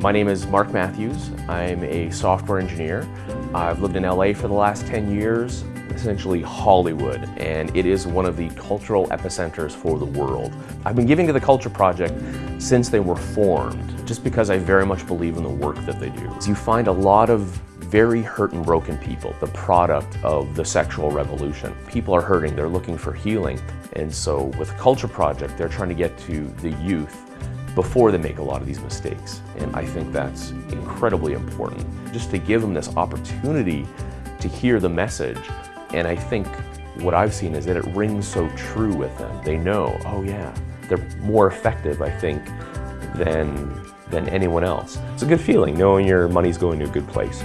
My name is Mark Matthews. I'm a software engineer. I've lived in LA for the last 10 years, essentially Hollywood, and it is one of the cultural epicenters for the world. I've been giving to the Culture Project since they were formed, just because I very much believe in the work that they do. You find a lot of very hurt and broken people, the product of the sexual revolution. People are hurting, they're looking for healing, and so with Culture Project, they're trying to get to the youth before they make a lot of these mistakes. And I think that's incredibly important, just to give them this opportunity to hear the message. And I think what I've seen is that it rings so true with them. They know, oh yeah, they're more effective, I think, than, than anyone else. It's a good feeling knowing your money's going to a good place.